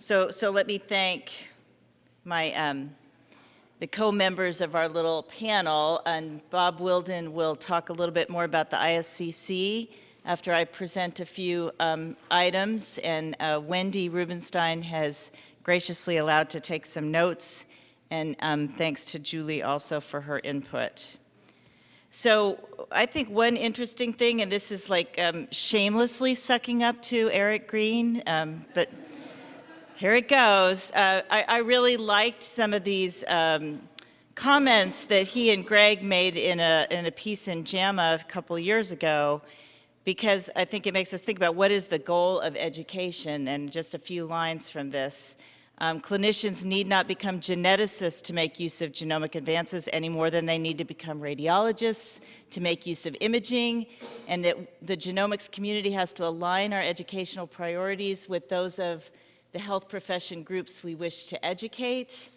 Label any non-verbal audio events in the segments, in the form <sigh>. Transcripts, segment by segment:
So, so let me thank my, um, the co-members of our little panel, and Bob Wildin will talk a little bit more about the ISCC after I present a few um, items, and uh, Wendy Rubinstein has graciously allowed to take some notes, and um, thanks to Julie also for her input. So I think one interesting thing, and this is like um, shamelessly sucking up to Eric Green, um, but here it goes. Uh, I, I, really liked some of these um, comments that he and Greg made in a, in a piece in JAMA a couple years ago, because I think it makes us think about what is the goal of education, and just a few lines from this. Um, clinicians need not become geneticists to make use of genomic advances any more than they need to become radiologists to make use of imaging, and that the genomics community has to align our educational priorities with those of the health profession groups we wish to educate,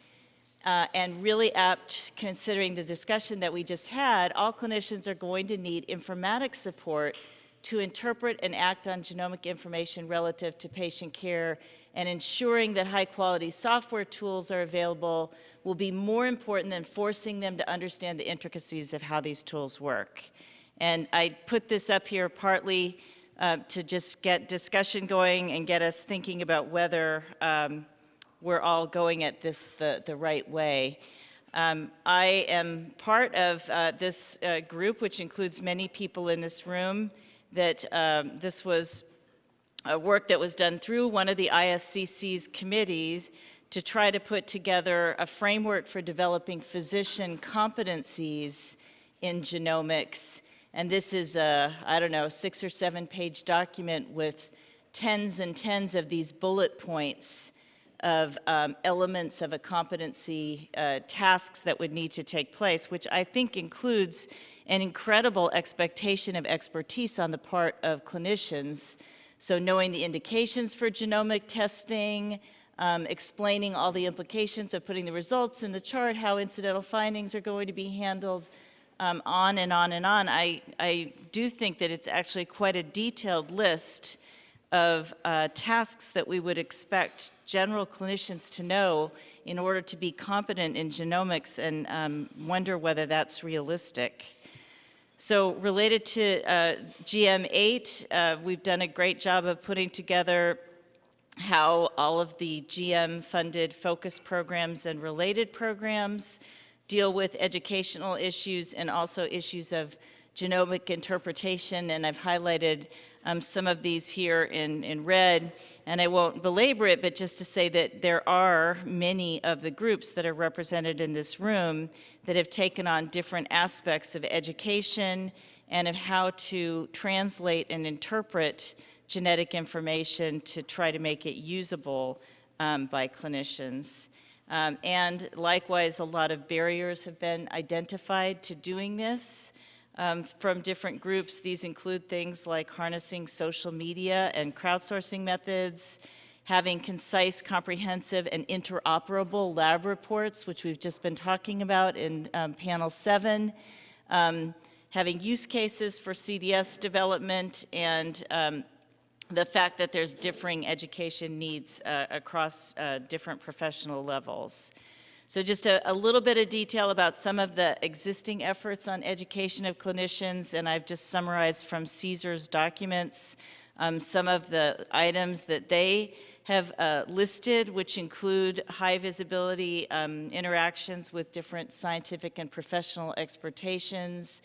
uh, and really apt considering the discussion that we just had, all clinicians are going to need informatics support to interpret and act on genomic information relative to patient care and ensuring that high quality software tools are available will be more important than forcing them to understand the intricacies of how these tools work. And I put this up here partly uh, to just get discussion going and get us thinking about whether um, we're all going at this the, the right way. Um, I am part of uh, this uh, group, which includes many people in this room, that um, this was a work that was done through one of the ISCC's committees to try to put together a framework for developing physician competencies in genomics and this is a, I don't know, six or seven page document with tens and tens of these bullet points of um, elements of a competency, uh, tasks that would need to take place, which I think includes an incredible expectation of expertise on the part of clinicians. So knowing the indications for genomic testing, um, explaining all the implications of putting the results in the chart, how incidental findings are going to be handled, um, on and on and on, I, I do think that it's actually quite a detailed list of uh, tasks that we would expect general clinicians to know in order to be competent in genomics and um, wonder whether that's realistic. So related to uh, GM8, uh, we've done a great job of putting together how all of the GM funded focus programs and related programs deal with educational issues and also issues of genomic interpretation, and I've highlighted um, some of these here in, in red, and I won't belabor it, but just to say that there are many of the groups that are represented in this room that have taken on different aspects of education and of how to translate and interpret genetic information to try to make it usable um, by clinicians. Um, and likewise, a lot of barriers have been identified to doing this um, from different groups. These include things like harnessing social media and crowdsourcing methods, having concise, comprehensive, and interoperable lab reports, which we've just been talking about in um, panel seven, um, having use cases for CDS development, and um, the fact that there's differing education needs uh, across uh, different professional levels. So just a, a, little bit of detail about some of the existing efforts on education of clinicians, and I've just summarized from CSER's documents um, some of the items that they have uh, listed, which include high visibility um, interactions with different scientific and professional expertations,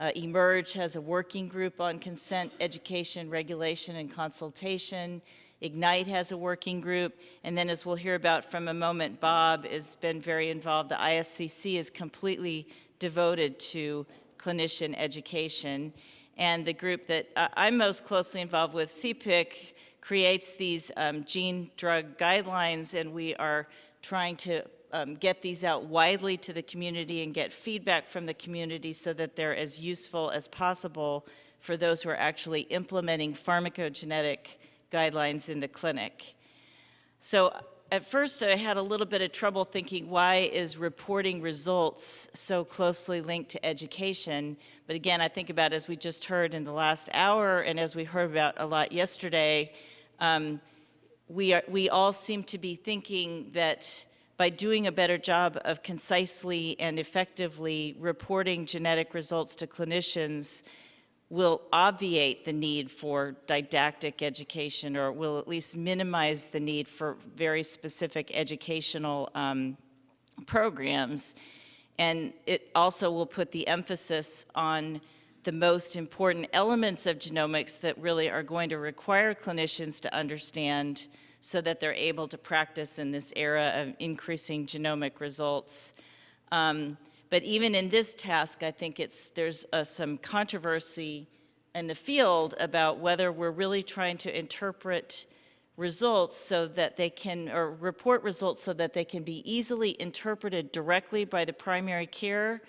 uh, eMERGE has a working group on consent, education, regulation, and consultation. Ignite has a working group. And then as we'll hear about from a moment, Bob has been very involved. The ISCC is completely devoted to clinician education. And the group that uh, I'm most closely involved with, CPIC, creates these um, gene drug guidelines, and we are trying to um, get these out widely to the community and get feedback from the community so that they're as useful as possible for those who are actually implementing pharmacogenetic guidelines in the clinic. So at first I had a little bit of trouble thinking why is reporting results so closely linked to education? But again, I think about as we just heard in the last hour and as we heard about a lot yesterday, um, we, are, we all seem to be thinking that by doing a better job of concisely and effectively reporting genetic results to clinicians will obviate the need for didactic education or will at least minimize the need for very specific educational um, programs. And it also will put the emphasis on the most important elements of genomics that really are going to require clinicians to understand so that they're able to practice in this era of increasing genomic results. Um, but even in this task, I think it's, there's uh, some controversy in the field about whether we're really trying to interpret results so that they can, or report results so that they can be easily interpreted directly by the primary care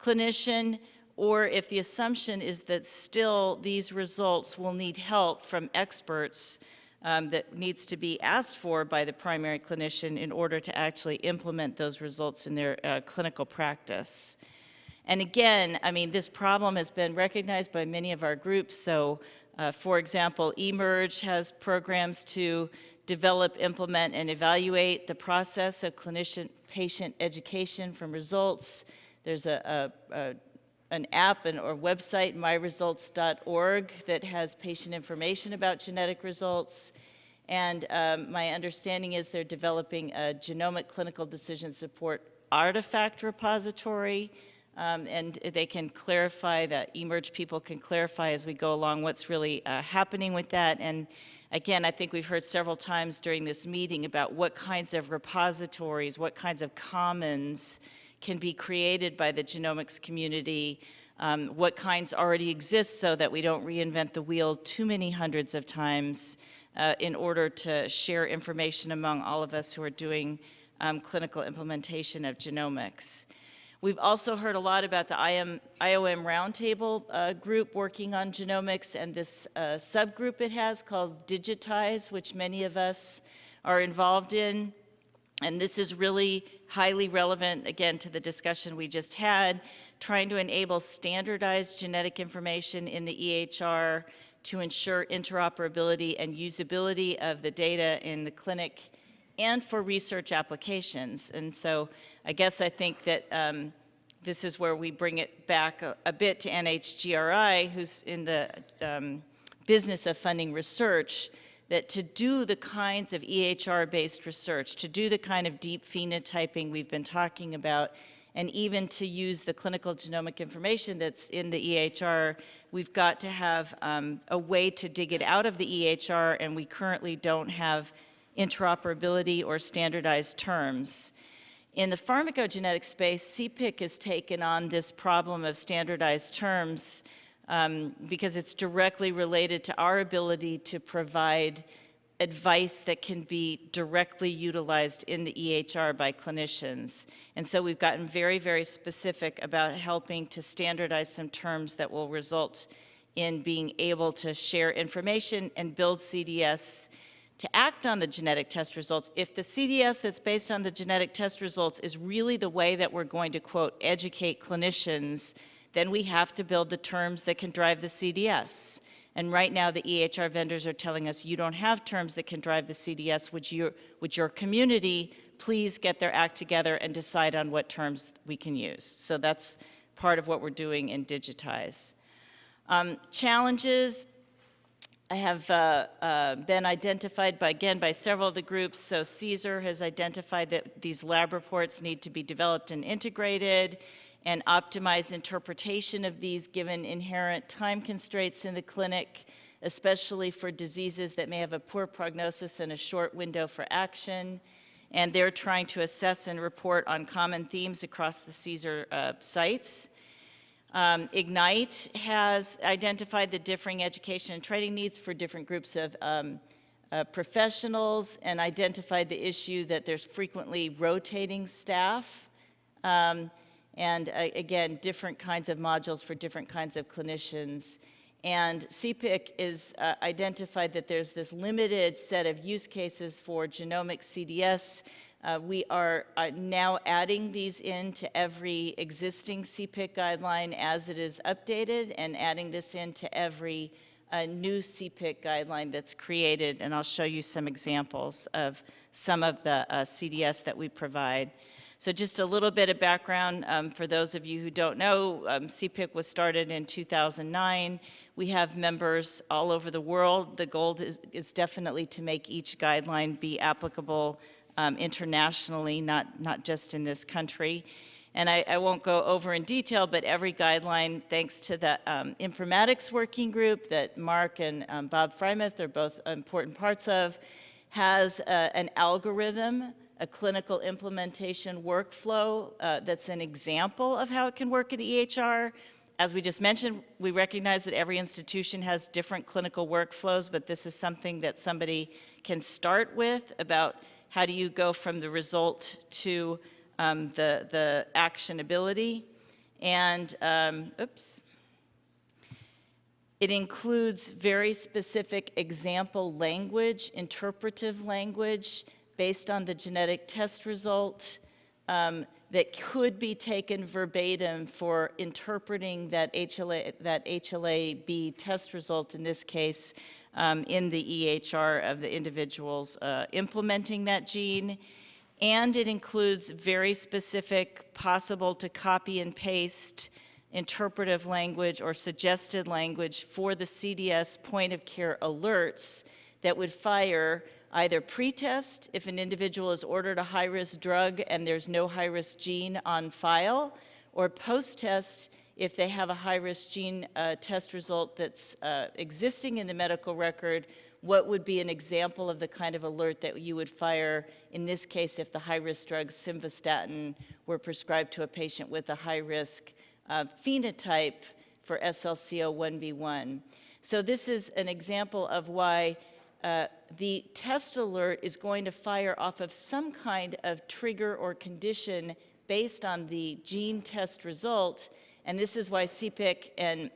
clinician, or if the assumption is that still these results will need help from experts um, that needs to be asked for by the primary clinician in order to actually implement those results in their uh, clinical practice. And again, I mean, this problem has been recognized by many of our groups. So, uh, for example, eMERGE has programs to develop, implement, and evaluate the process of clinician-patient education from results. There's a, a, a an app and, or website, myresults.org, that has patient information about genetic results. And um, my understanding is they're developing a genomic clinical decision support artifact repository um, and they can clarify that eMERGE people can clarify as we go along what's really uh, happening with that. And again, I think we've heard several times during this meeting about what kinds of repositories, what kinds of commons can be created by the genomics community, um, what kinds already exist so that we don't reinvent the wheel too many hundreds of times uh, in order to share information among all of us who are doing um, clinical implementation of genomics. We've also heard a lot about the IM, IOM Roundtable uh, group working on genomics and this uh, subgroup it has called Digitize, which many of us are involved in. And this is really highly relevant, again, to the discussion we just had, trying to enable standardized genetic information in the EHR to ensure interoperability and usability of the data in the clinic and for research applications. And so I guess I think that um, this is where we bring it back a, a bit to NHGRI, who's in the um, business of funding research, that to do the kinds of EHR-based research, to do the kind of deep phenotyping we've been talking about, and even to use the clinical genomic information that's in the EHR, we've got to have um, a way to dig it out of the EHR, and we currently don't have interoperability or standardized terms. In the pharmacogenetic space, CPIC has taken on this problem of standardized terms um, because it's directly related to our ability to provide advice that can be directly utilized in the EHR by clinicians. And so we've gotten very, very specific about helping to standardize some terms that will result in being able to share information and build CDS to act on the genetic test results, if the CDS that's based on the genetic test results is really the way that we're going to, quote, educate clinicians, then we have to build the terms that can drive the CDS. And right now, the EHR vendors are telling us, you don't have terms that can drive the CDS. Would, you, would your community please get their act together and decide on what terms we can use? So that's part of what we're doing in Digitize. Um, challenges, have uh, uh, been identified by, again, by several of the groups. So CSER has identified that these lab reports need to be developed and integrated and optimize interpretation of these given inherent time constraints in the clinic, especially for diseases that may have a poor prognosis and a short window for action. And they're trying to assess and report on common themes across the CSER uh, sites. Um, Ignite has identified the differing education and training needs for different groups of um, uh, professionals and identified the issue that there's frequently rotating staff. Um, and uh, again, different kinds of modules for different kinds of clinicians. And CPIC is uh, identified that there's this limited set of use cases for genomic CDS uh, we are uh, now adding these into every existing CPIC guideline as it is updated and adding this into every a new CPIC guideline that's created, and I'll show you some examples of some of the uh, CDS that we provide. So just a little bit of background um, for those of you who don't know, um, CPIC was started in 2009. We have members all over the world. The goal is, is definitely to make each guideline be applicable um, internationally, not, not just in this country. And I, I, won't go over in detail, but every guideline, thanks to the um, informatics working group that Mark and um, Bob Freimuth are both important parts of, has uh, an algorithm, a clinical implementation workflow uh, that's an example of how it can work in the EHR. As we just mentioned, we recognize that every institution has different clinical workflows, but this is something that somebody can start with about how do you go from the result to um, the, the actionability. And, um, oops, it includes very specific example language, interpretive language, based on the genetic test result um, that could be taken verbatim for interpreting that HLA, that HLA-B test result in this case um, in the EHR of the individuals uh, implementing that gene. And it includes very specific, possible to copy and paste interpretive language or suggested language for the CDS point of care alerts that would fire either pre-test if an individual is ordered a high-risk drug and there's no high-risk gene on file, or post-test if they have a high-risk gene uh, test result that's uh, existing in the medical record what would be an example of the kind of alert that you would fire in this case if the high-risk drug simvastatin were prescribed to a patient with a high-risk uh, phenotype for SLCO1B1. So this is an example of why uh, the test alert is going to fire off of some kind of trigger or condition based on the gene test result, and this is why CPIC and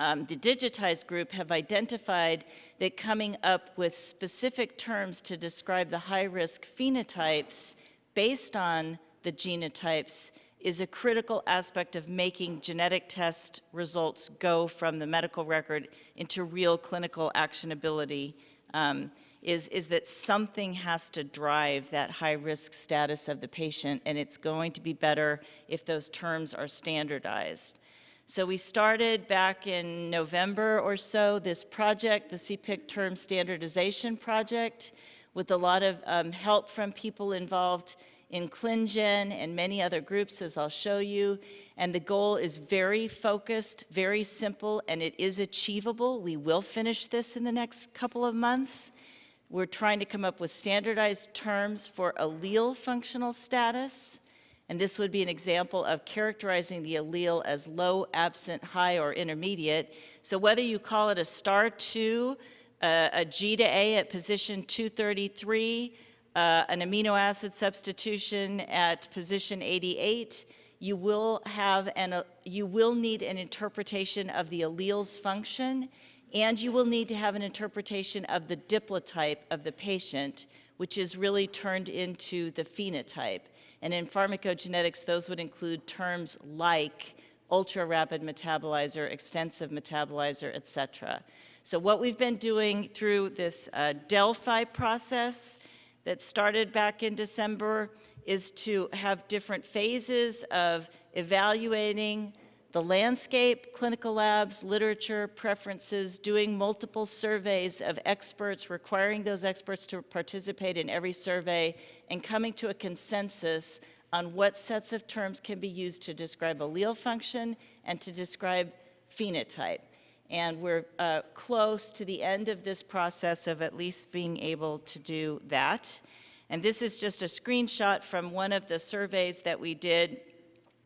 um, the digitized group have identified that coming up with specific terms to describe the high-risk phenotypes based on the genotypes is a critical aspect of making genetic test results go from the medical record into real clinical actionability, um, is, is that something has to drive that high-risk status of the patient, and it's going to be better if those terms are standardized. So we started back in November or so this project, the CPIC Term Standardization Project, with a lot of um, help from people involved in ClinGen and many other groups, as I'll show you. And the goal is very focused, very simple, and it is achievable. We will finish this in the next couple of months. We're trying to come up with standardized terms for allele functional status, and this would be an example of characterizing the allele as low, absent, high, or intermediate. So whether you call it a star 2, uh, a G to A at position 233, uh, an amino acid substitution at position 88, you will have an, uh, you will need an interpretation of the allele's function, and you will need to have an interpretation of the diplotype of the patient, which is really turned into the phenotype. And in pharmacogenetics, those would include terms like ultra-rapid metabolizer, extensive metabolizer, et cetera. So what we've been doing through this uh, Delphi process that started back in December is to have different phases of evaluating the landscape, clinical labs, literature, preferences, doing multiple surveys of experts, requiring those experts to participate in every survey, and coming to a consensus on what sets of terms can be used to describe allele function and to describe phenotype. And we're uh, close to the end of this process of at least being able to do that. And this is just a screenshot from one of the surveys that we did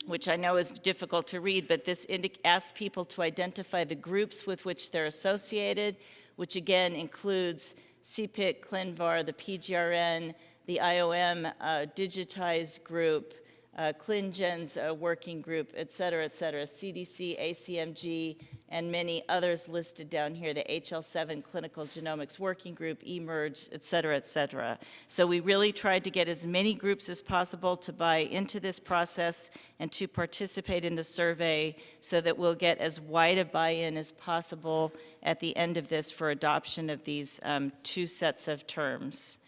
which I know is difficult to read, but this asks people to identify the groups with which they're associated, which again includes CPIC, ClinVar, the PGRN, the IOM uh, digitized group, uh, ClinGen's uh, working group, et cetera, et cetera, CDC, ACMG, and many others listed down here, the HL7 Clinical Genomics Working Group, eMERGE, et cetera, et cetera. So we really tried to get as many groups as possible to buy into this process and to participate in the survey so that we'll get as wide a buy-in as possible at the end of this for adoption of these um, two sets of terms.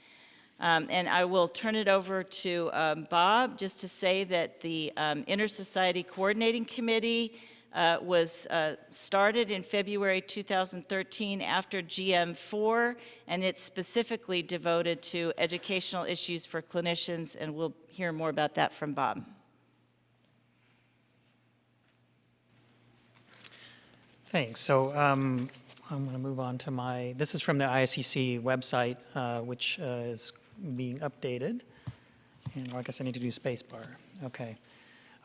Um, and I will turn it over to um, Bob just to say that the um, Inter-Society Coordinating Committee uh, was uh, started in February 2013 after GM4, and it's specifically devoted to educational issues for clinicians, and we'll hear more about that from Bob. Thanks. So um, I'm going to move on to my, this is from the ISCC website, uh, which uh, is being updated. And I guess I need to do spacebar. Okay.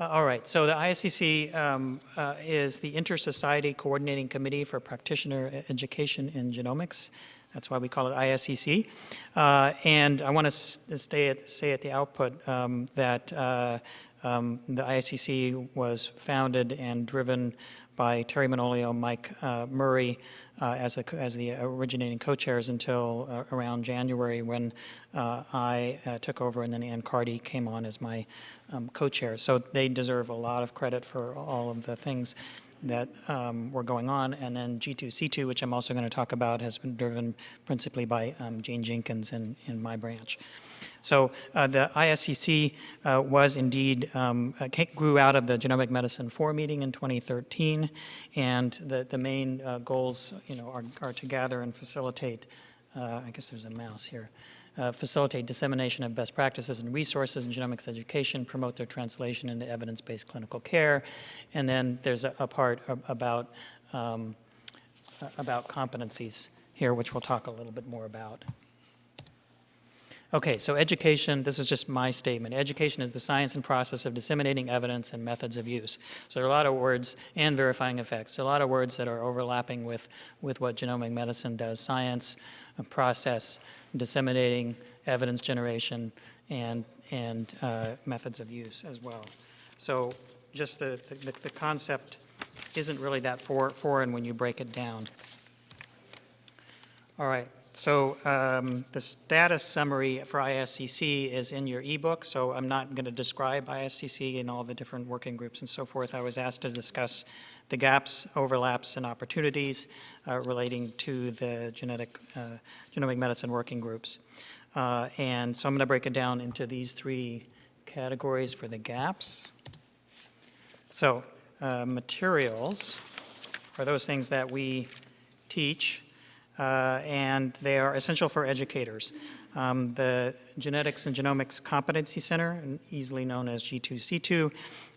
Uh, all right, so the ISCC um, uh, is the Inter-Society Coordinating Committee for Practitioner Education in Genomics. That's why we call it ISCC. Uh, and I want to stay at, say at the output um, that uh, um, the ISCC was founded and driven by Terry Manolio, Mike uh, Murray, uh, as, a, as the originating co-chairs until uh, around January when uh, I uh, took over and then Ann Carty came on as my um, co-chair. So they deserve a lot of credit for all of the things that um, were going on. And then G2C2, which I'm also going to talk about, has been driven principally by um, Jane Jenkins in, in my branch. So uh, the ISCC uh, was indeed, um, uh, grew out of the Genomic Medicine 4 meeting in 2013, and the, the main uh, goals, you know, are, are to gather and facilitate, uh, I guess there's a mouse here, uh, facilitate dissemination of best practices and resources in genomics education, promote their translation into evidence-based clinical care, and then there's a, a part about, um, about competencies here, which we'll talk a little bit more about. Okay, so education, this is just my statement. Education is the science and process of disseminating evidence and methods of use. So there are a lot of words, and verifying effects. Are a lot of words that are overlapping with, with what genomic medicine does. Science, process, disseminating, evidence generation, and, and uh, methods of use as well. So just the, the, the concept isn't really that for, foreign when you break it down. All right, so um, the status summary for ISCC is in your ebook, so I'm not going to describe ISCC and all the different working groups and so forth. I was asked to discuss the gaps, overlaps, and opportunities uh, relating to the genetic, uh, genomic medicine working groups. Uh, and so I'm going to break it down into these three categories for the gaps. So uh, materials are those things that we teach uh, and they are essential for educators. Um, the Genetics and Genomics Competency Center, easily known as G2C2,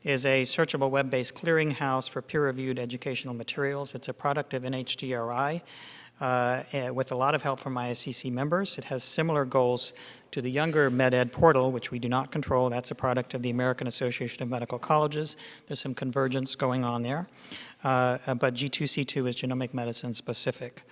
is a searchable web-based clearinghouse for peer-reviewed educational materials. It's a product of NHGRI uh, eh, with a lot of help from ISCC members. It has similar goals to the younger MedEd portal, which we do not control. That's a product of the American Association of Medical Colleges. There's some convergence going on there. Uh, but G2C2 is genomic medicine specific.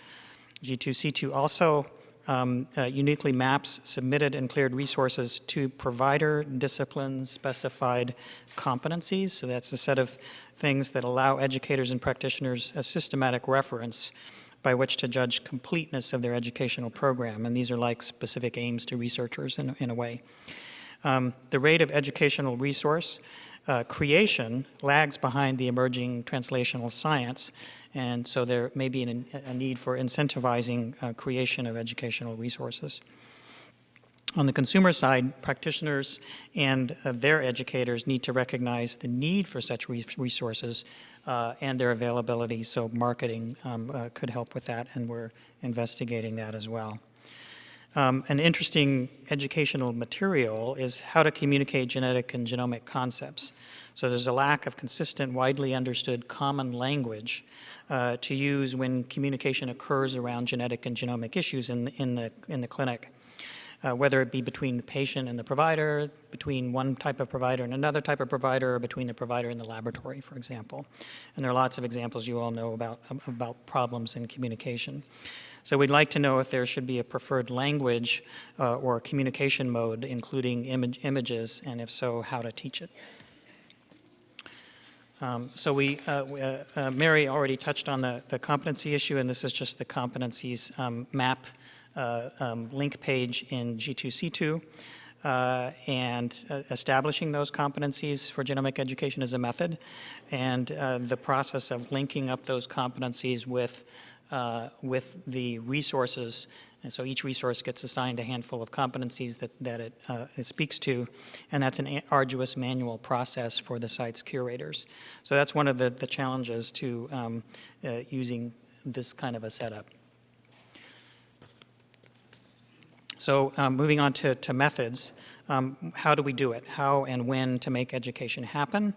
G2C2 also um, uh, uniquely maps submitted and cleared resources to provider discipline specified competencies. So that's a set of things that allow educators and practitioners a systematic reference by which to judge completeness of their educational program. And these are like specific aims to researchers in, in a way. Um, the rate of educational resource uh, creation lags behind the emerging translational science, and so there may be an, a need for incentivizing uh, creation of educational resources. On the consumer side, practitioners and uh, their educators need to recognize the need for such re resources uh, and their availability, so marketing um, uh, could help with that, and we're investigating that as well. Um, an interesting educational material is how to communicate genetic and genomic concepts. So there's a lack of consistent, widely understood common language uh, to use when communication occurs around genetic and genomic issues in, in, the, in the clinic. Uh, whether it be between the patient and the provider, between one type of provider and another type of provider, or between the provider and the laboratory, for example. And there are lots of examples you all know about, about problems in communication. So we'd like to know if there should be a preferred language uh, or communication mode, including image, images, and if so, how to teach it. Um, So we, uh, we, uh, uh, Mary already touched on the the competency issue, and this is just the competencies um, map uh, um, link page in G2C2. Uh, And uh, establishing those competencies for genomic education is a method, and uh, the process of linking up those competencies with, uh, with the resources and so each resource gets assigned a handful of competencies that, that it, uh, it speaks to, and that's an arduous manual process for the site's curators. So that's one of the, the challenges to um, uh, using this kind of a setup. So um, moving on to, to methods, um, how do we do it? How and when to make education happen?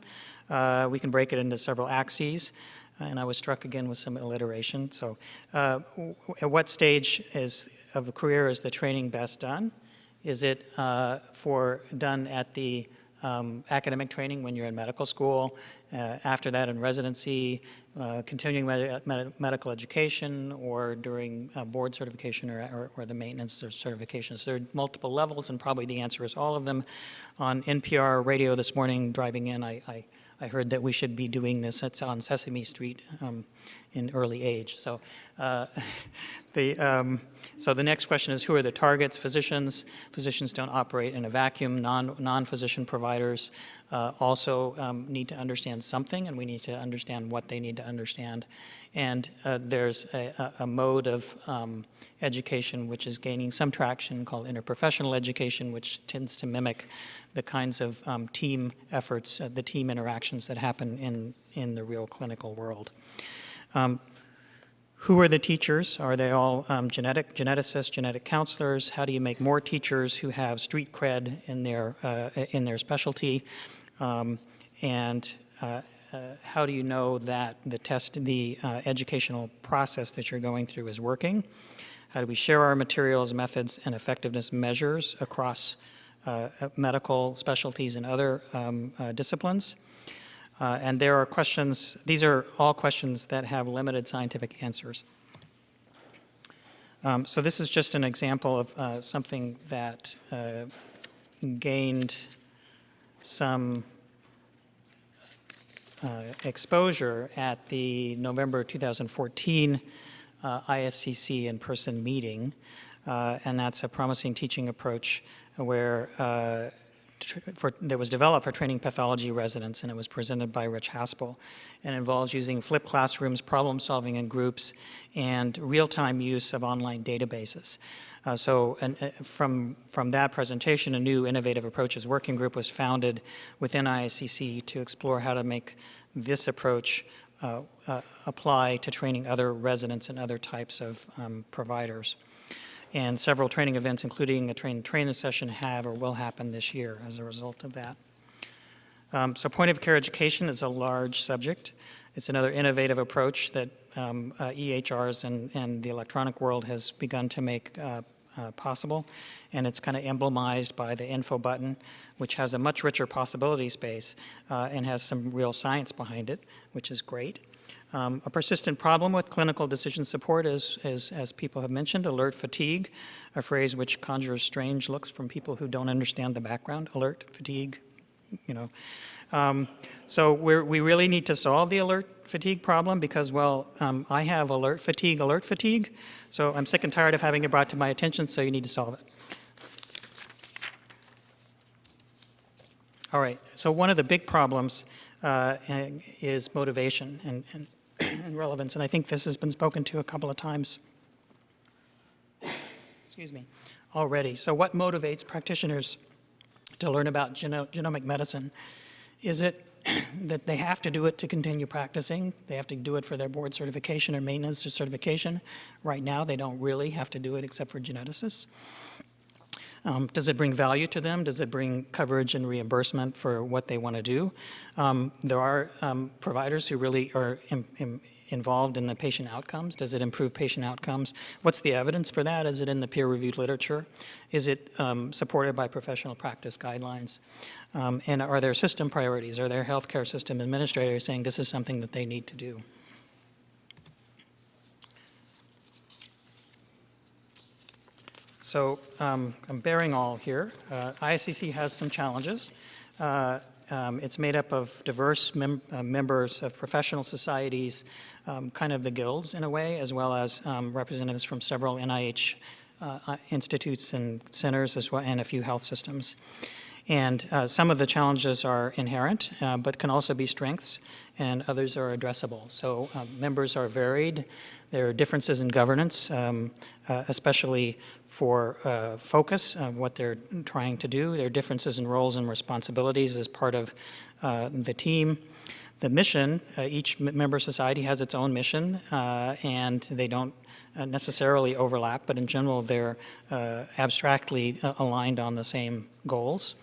Uh, we can break it into several axes, and I was struck again with some alliteration. So uh, at what stage is, of a career is the training best done? Is it uh, for, done at the um, academic training when you're in medical school, uh, after that in residency, uh, continuing med- med- medical education, or during uh, board certification or, or, or the maintenance or certifications. There are multiple levels, and probably the answer is all of them. On NPR radio this morning, driving in, I, I, I heard that we should be doing this it's on Sesame Street um, in early age. So, uh, <laughs> the, um, so the next question is, who are the targets? Physicians. Physicians don't operate in a vacuum. Non, non-physician providers uh, also um, need to understand something, and we need to understand what they need to understand. And uh, there's a, a- a mode of um, education which is gaining some traction called interprofessional education, which tends to mimic the kinds of um, team efforts, uh, the team interactions that happen in, in the real clinical world. Um, who are the teachers? Are they all um, genetic geneticists, genetic counselors? How do you make more teachers who have street cred in their uh, in their specialty? Um, and uh, uh, how do you know that the test, the uh, educational process that you're going through is working? How do we share our materials, methods, and effectiveness measures across uh, medical specialties and other um, uh, disciplines? Uh, And there are questions, these are all questions that have limited scientific answers. Um, So this is just an example of uh, something that uh, gained some uh, exposure at the November 2014 uh, ISCC in-person meeting, uh, and that's a promising teaching approach where for, that was developed for training pathology residents, and it was presented by Rich Haspel, and involves using flipped classrooms, problem solving in groups, and real-time use of online databases. Uh, so, and, uh, from from that presentation, a new innovative approaches working group was founded within ISCC to explore how to make this approach uh, uh, apply to training other residents and other types of um, providers. And several training events, including a train trainer session, have or will happen this year as a result of that. Um, So point of care education is a large subject. It's another innovative approach that um, uh, EHRs and, and the electronic world has begun to make uh, uh, possible. And it's kind of emblemized by the info button, which has a much richer possibility space uh, and has some real science behind it, which is great. Um, a persistent problem with clinical decision support is, is, as people have mentioned, alert fatigue, a phrase which conjures strange looks from people who don't understand the background. Alert fatigue, you know. Um, so we really need to solve the alert fatigue problem because, well, um, I have alert fatigue, alert fatigue. So I'm sick and tired of having it brought to my attention, so you need to solve it. All right, so one of the big problems uh, is motivation and, and, and relevance, and I think this has been spoken to a couple of times. Excuse me, already. So what motivates practitioners to learn about geno- genomic medicine? Is it <clears throat> that they have to do it to continue practicing? They have to do it for their board certification or maintenance certification? Right now, they don't really have to do it except for geneticists. Um, Does it bring value to them? Does it bring coverage and reimbursement for what they want to do? Um, There are um, providers who really are im- im- involved in the patient outcomes. Does it improve patient outcomes? What's the evidence for that? Is it in the peer-reviewed literature? Is it um, supported by professional practice guidelines? Um, And are there system priorities? Are there healthcare system administrators saying this is something that they need to do? So um, I'm bearing all here. Uh, ISCC has some challenges. Uh, um, it's made up of diverse mem- uh, members of professional societies, um, kind of the guilds in a way, as well as um, representatives from several NIH uh, uh, institutes and centers, as well, and a few health systems. And uh, some of the challenges are inherent, uh, but can also be strengths, and others are addressable. So uh, members are varied. There are differences in governance, um, uh, especially for uh, focus of what they're trying to do. There are differences in roles and responsibilities as part of uh, the team. The mission, uh, each member society has its own mission, uh, and they don't necessarily overlap, but in general, they're uh, abstractly uh, aligned on the same goals.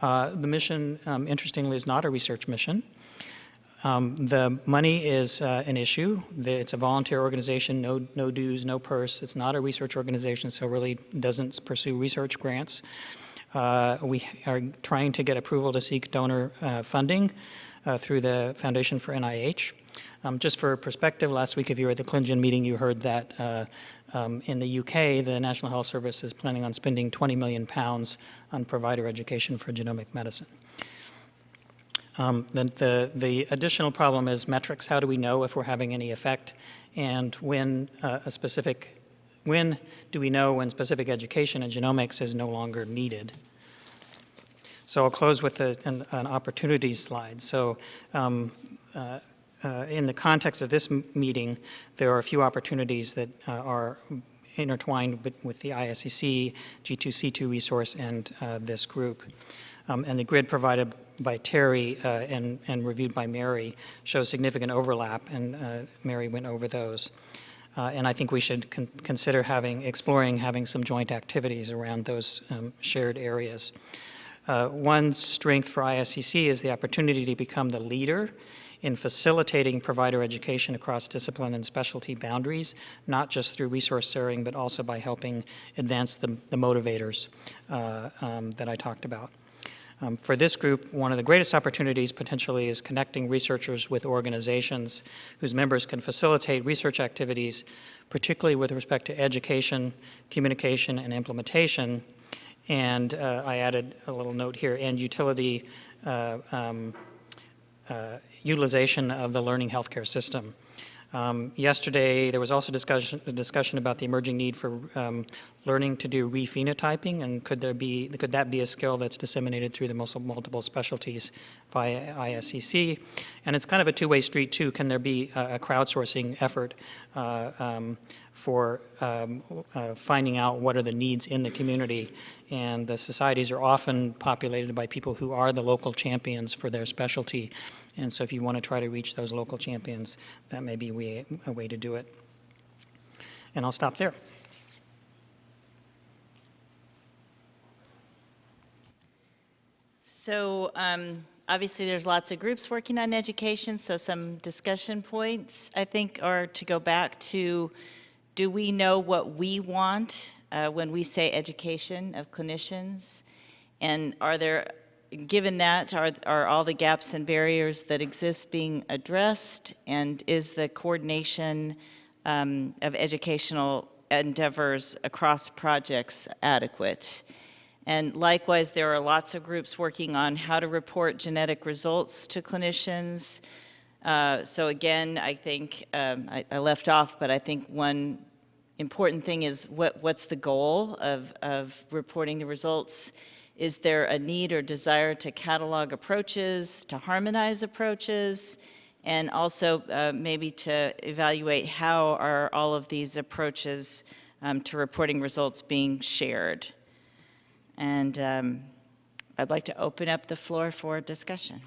Uh, The mission, um, interestingly, is not a research mission. Um, The money is uh, an issue. The- It's a volunteer organization, no no dues, no purse. It's not a research organization, so really doesn't pursue research grants. Uh, We are trying to get approval to seek donor uh, funding uh, through the Foundation for NIH. Um, Just for perspective, last week if you were at the ClinGen meeting, you heard that uh, um, in the UK, the National Health Service is planning on spending 20 million pounds on provider education for genomic medicine. Um, The, the, the additional problem is metrics. How do we know if we're having any effect? And when uh, a specific, when do we know when specific education in genomics is no longer needed? So I'll close with a, an, an slide. So um, uh, uh, in the context of this meeting, there are a few opportunities that uh, are intertwined with, the ISCC, G2C2 resource, and uh, this group. Um, and the grid provided by Terry uh, and, and reviewed by Mary shows significant overlap, and uh, Mary went over those. Uh, and I think we should con- consider having, exploring having some joint activities around those um, shared areas. Uh, One strength for ISCC is the opportunity to become the leader in facilitating provider education across discipline and specialty boundaries, not just through resource sharing, but also by helping advance the, the motivators uh, um, that I talked about. Um, For this group, one of the greatest opportunities potentially is connecting researchers with organizations whose members can facilitate research activities, particularly with respect to education, communication, and implementation. And uh, I added a little note here, and utility uh, um, Uh, utilization of the learning healthcare system. Um, Yesterday, there was also discussion, discussion about the emerging need for um, learning to do rephenotyping, and could there be, could that be a skill that's disseminated through the multiple specialties via ISCC? And it's kind of a two-way street, too. Can there be a a crowdsourcing effort uh, um, for um, uh, finding out what are the needs in the community? And the societies are often populated by people who are the local champions for their specialty. And so if you want to try to reach those local champions, that may be we- a way to do it. And I'll stop there. So um, obviously, there's lots of groups working on education, so some discussion points, I think, are to go back to, do we know what we want uh, when we say education of clinicians? And are there, given that, are, are all the gaps and barriers that exist being addressed? And is the coordination um, of educational endeavors across projects adequate? And likewise, there are lots of groups working on how to report genetic results to clinicians. Uh, so again, I think um, I, I left off, but I think one important thing is what, what's the goal of, of reporting the results? Is there a need or desire to catalog approaches, to harmonize approaches, and also uh, maybe to evaluate how are all of these approaches um, to reporting results being shared? And um, I'd like to open up the floor for discussion.